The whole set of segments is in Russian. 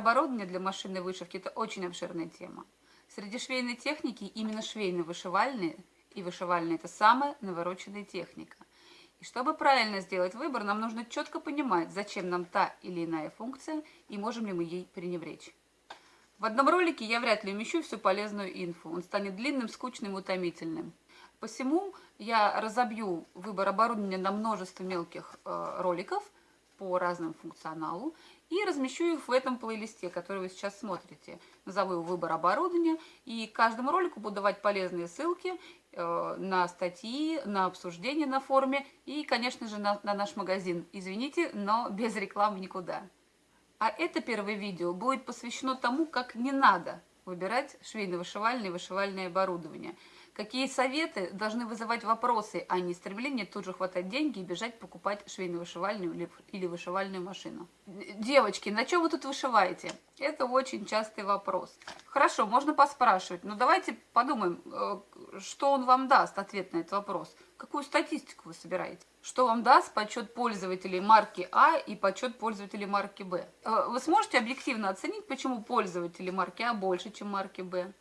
оборудования для машинной вышивки – это очень обширная тема. Среди швейной техники именно швейно-вышивальные и вышивальные – это самая навороченная техника. И чтобы правильно сделать выбор, нам нужно четко понимать, зачем нам та или иная функция и можем ли мы ей пренебречь. В одном ролике я вряд ли умещу всю полезную инфу, он станет длинным, скучным и утомительным. Посему я разобью выбор оборудования на множество мелких э, роликов по разным функционалу и размещу их в этом плейлисте, который вы сейчас смотрите. Назову его «Выбор оборудования», и каждому ролику буду давать полезные ссылки э, на статьи, на обсуждения на форуме и, конечно же, на, на наш магазин. Извините, но без рекламы никуда. А это первое видео будет посвящено тому, как не надо выбирать швейно-вышивальное и вышивальное оборудование – Какие советы должны вызывать вопросы, а не стремление тут же хватать деньги и бежать покупать швейно-вышивальную или вышивальную машину? Девочки, на чем вы тут вышиваете? Это очень частый вопрос. Хорошо, можно поспрашивать, но давайте подумаем, э, что он вам даст, ответ на этот вопрос. Какую статистику вы собираете? Что вам даст подсчет пользователей марки А и подсчет пользователей марки Б? Э, вы сможете объективно оценить, почему пользователи марки А больше, чем марки Б?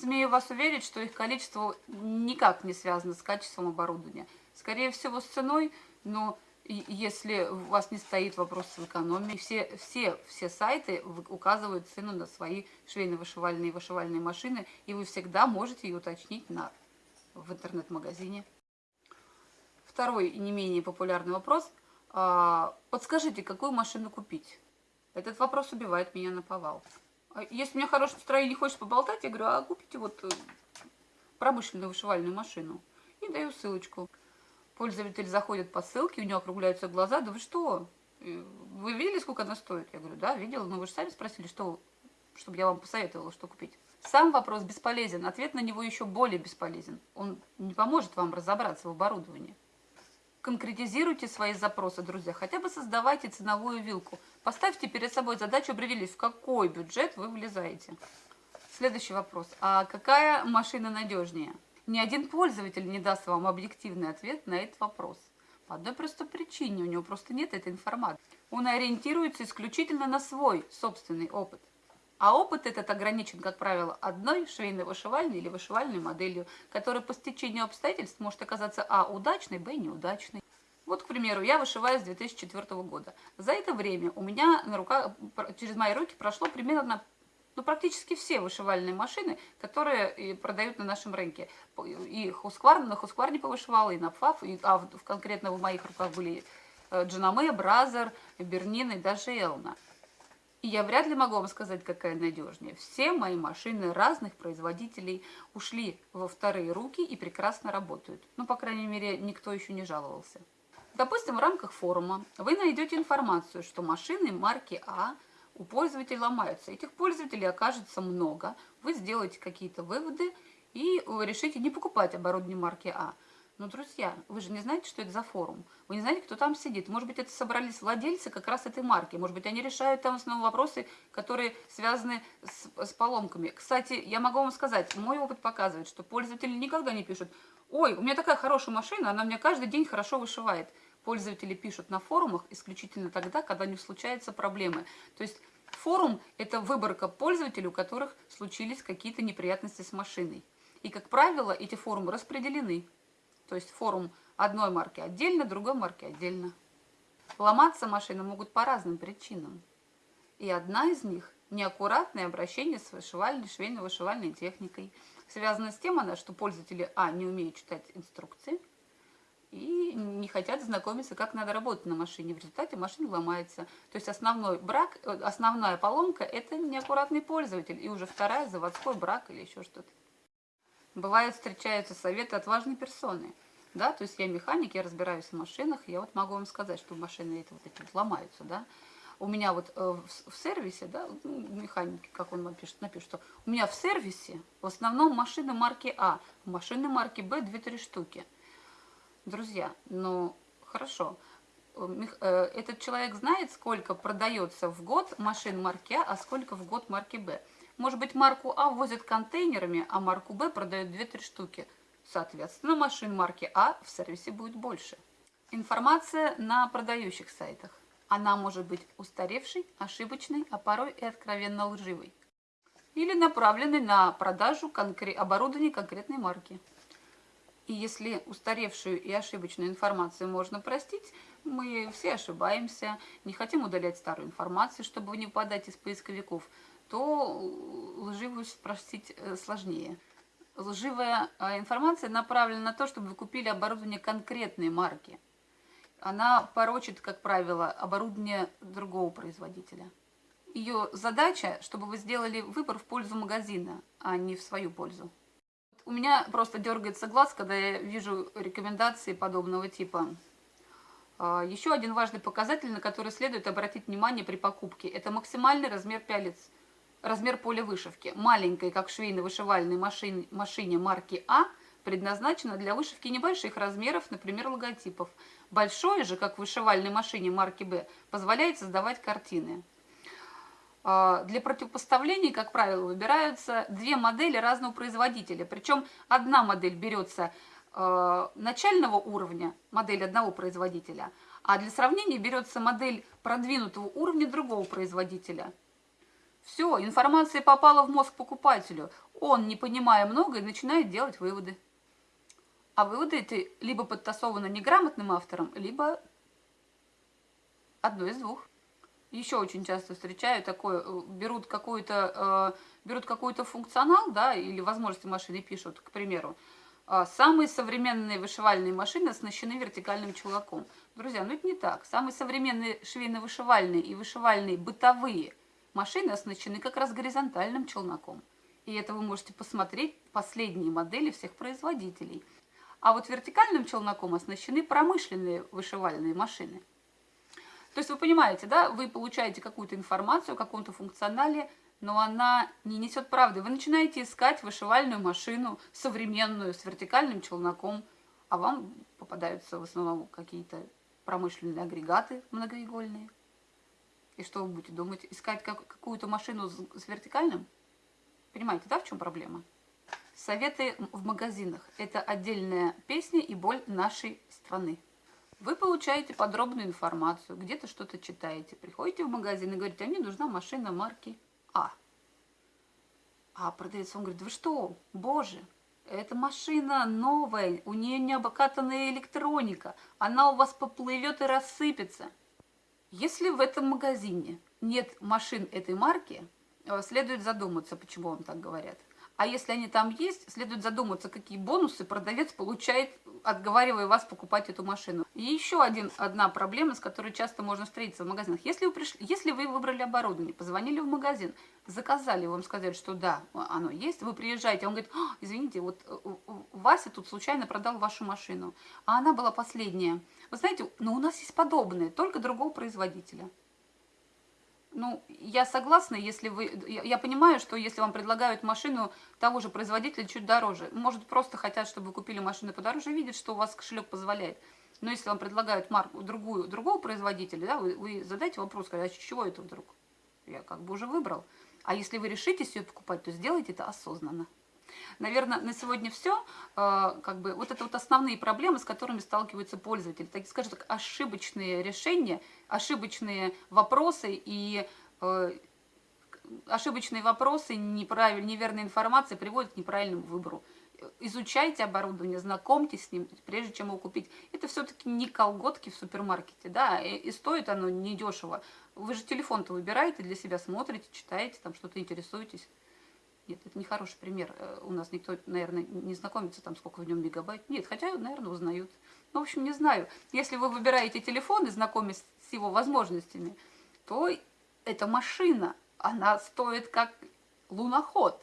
Смею вас уверить, что их количество никак не связано с качеством оборудования. Скорее всего, с ценой, но если у вас не стоит вопрос с экономией, все, все, все сайты указывают цену на свои швейно-вышивальные и вышивальные машины, и вы всегда можете ее уточнить на, в интернет-магазине. Второй и не менее популярный вопрос. А, подскажите, какую машину купить? Этот вопрос убивает меня на повал. А если у меня хорошее настроение, хочешь поболтать, я говорю, а купите вот э, промышленную вышивальную машину. И даю ссылочку. Пользователь заходит по ссылке, у него округляются глаза. Да вы что? Э, вы видели, сколько она стоит? Я говорю, да, видела, но вы же сами спросили, что, чтобы я вам посоветовала, что купить. Сам вопрос бесполезен, ответ на него еще более бесполезен. Он не поможет вам разобраться в оборудовании. Конкретизируйте свои запросы, друзья. Хотя бы создавайте ценовую вилку. Поставьте перед собой задачу, определить, в какой бюджет вы влезаете. Следующий вопрос. А какая машина надежнее? Ни один пользователь не даст вам объективный ответ на этот вопрос. По одной простой причине, у него просто нет этой информации. Он ориентируется исключительно на свой собственный опыт. А опыт этот ограничен, как правило, одной швейной вышивальной или вышивальной моделью, которая по стечению обстоятельств может оказаться а. удачной, б. неудачной. Вот, к примеру, я вышиваю с 2004 года. За это время у меня на руках, через мои руки прошло примерно ну, практически все вышивальные машины, которые продают на нашем рынке. И Husqvarna, на Хускварне повышивала, и на Pfaff, и, а в, конкретно в моих руках были э, Janome, Brother, Bernina и даже Elna. И я вряд ли могу вам сказать, какая надежнее. Все мои машины разных производителей ушли во вторые руки и прекрасно работают. Ну, по крайней мере, никто еще не жаловался. Допустим, в рамках форума вы найдете информацию, что машины марки А у пользователей ломаются. Этих пользователей окажется много. Вы сделаете какие-то выводы и решите не покупать оборудование марки А. Но, друзья, вы же не знаете, что это за форум. Вы не знаете, кто там сидит. Может быть, это собрались владельцы как раз этой марки. Может быть, они решают там основные вопросы, которые связаны с, с поломками. Кстати, я могу вам сказать, мой опыт показывает, что пользователи никогда не пишут, ой, у меня такая хорошая машина, она мне каждый день хорошо вышивает. Пользователи пишут на форумах исключительно тогда, когда у них случаются проблемы. То есть форум – это выборка пользователей, у которых случились какие-то неприятности с машиной. И, как правило, эти форумы распределены. То есть форум одной марки отдельно, другой марки отдельно. Ломаться машины могут по разным причинам. И одна из них – неаккуратное обращение с вышивальной, швейно-вышивальной техникой. Связано с тем, она, что пользователи, а, не умеют читать инструкции, и не хотят знакомиться, как надо работать на машине. В результате машина ломается. То есть основной брак, э, основная поломка – это неаккуратный пользователь, и уже вторая – заводской брак или еще что-то. Бывает, встречаются советы от важной персоны. Да, то есть я механик, я разбираюсь в машинах, я вот могу вам сказать, что машины это вот эти вот ломаются, да. У меня вот э, в, в сервисе, да, ну, механики, как он напишет, напишет, что у меня в сервисе в основном машины марки А, машины марки Б 2-3 штуки. Друзья, ну, хорошо, э, э, этот человек знает, сколько продается в год машин марки А, а сколько в год марки Б. Может быть, марку А возят контейнерами, а марку Б продают 2-3 штуки. Соответственно, машин марки А в сервисе будет больше. Информация на продающих сайтах. Она может быть устаревшей, ошибочной, а порой и откровенно лживой. Или направленной на продажу конкре оборудования конкретной марки. И если устаревшую и ошибочную информацию можно простить, мы все ошибаемся, не хотим удалять старую информацию, чтобы не попадать из поисковиков, то лживую простить э, сложнее. Лживая э, информация направлена на то, чтобы вы купили оборудование конкретной марки. Она порочит, как правило, оборудование другого производителя. Ее задача, чтобы вы сделали выбор в пользу магазина, а не в свою пользу. У меня просто дергается глаз, когда я вижу рекомендации подобного типа. А, Еще один важный показатель, на который следует обратить внимание при покупке, это максимальный размер пялец, размер поля вышивки. Маленькой, как швейно-вышивальной машине, машине марки А, предназначена для вышивки небольших размеров, например, логотипов. Большое же, как в вышивальной машине марки Б, позволяет создавать картины. А, для противопоставлений, как правило, выбираются две модели разного производителя. Причем одна модель берется а, начального уровня, модель одного производителя, а для сравнения берется модель продвинутого уровня другого производителя. Все, информация попала в мозг покупателю. Он, не понимая многое, начинает делать выводы. А выводы эти либо подтасованы неграмотным автором, либо одно из двух еще очень часто встречаю такое, э, берут какой-то э, берут какой-то функционал, да, или возможности машины пишут, к примеру, э, самые современные вышивальные машины оснащены вертикальным чулаком. Друзья, ну это не так. Самые современные швейно-вышивальные и вышивальные бытовые машины оснащены как раз горизонтальным челноком. И это вы можете посмотреть последние модели всех производителей. А вот вертикальным челноком оснащены промышленные вышивальные машины. То есть вы понимаете, да, вы получаете какую-то информацию о каком-то функционале, но она не несет правды. Вы начинаете искать вышивальную машину современную с вертикальным челноком, а вам попадаются в основном какие-то промышленные агрегаты многоигольные. И что вы будете думать? Искать как, какую-то машину с, с вертикальным? Понимаете, да, в чем проблема? Советы в магазинах – это отдельная песня и боль нашей страны. Вы получаете подробную информацию, где-то что-то читаете, приходите в магазин и говорите, а мне нужна машина марки А. А продавец вам говорит, вы что, боже, эта машина новая, у нее не обкатанная электроника, она у вас поплывет и рассыпется. Если в этом магазине нет машин этой марки, э, следует задуматься, почему вам так говорят. А если они там есть, следует задуматься, какие бонусы продавец получает, отговаривая вас покупать эту машину. И еще один, одна проблема, с которой часто можно встретиться в магазинах. Если вы, пришли, если вы выбрали оборудование, позвонили в магазин, заказали, вам сказали, что да, оно есть, вы приезжаете, он говорит, а, извините, вот э, Вася тут случайно продал вашу машину, а она была последняя. Вы знаете, но у нас есть подобные, только другого производителя. Ну, я согласна, если вы... Я понимаю, что если вам предлагают машину того же производителя чуть дороже, может, просто хотят, чтобы вы купили машину подороже, видят, что у вас кошелек позволяет. Но если вам предлагают марку другую, другого производителя, да, вы, вы задайте вопрос, а чего это вдруг? Я как бы уже выбрал. А если вы решитесь ее покупать, то сделайте это осознанно. Наверное, на сегодня все. А, как бы, вот это вот основные проблемы, с которыми сталкиваются пользователи. Так скажем так, ошибочные решения, ошибочные вопросы и э, ошибочные вопросы, неправильная, неверная информация приводят к неправильному выбору. Изучайте оборудование, знакомьтесь с ним, прежде чем его купить. Это все-таки не колготки в супермаркете, да, и, и стоит оно недешево. Вы же телефон-то выбираете для себя, смотрите, читаете, там что-то интересуетесь. Нет, это не хороший пример. Э, у нас никто, наверное, не знакомится, там, сколько в нем мегабайт. Нет, хотя, наверное, узнают. Ну, в общем, не знаю. Если вы выбираете телефон и знакомитесь с его возможностями, то эта машина, она стоит как луноход.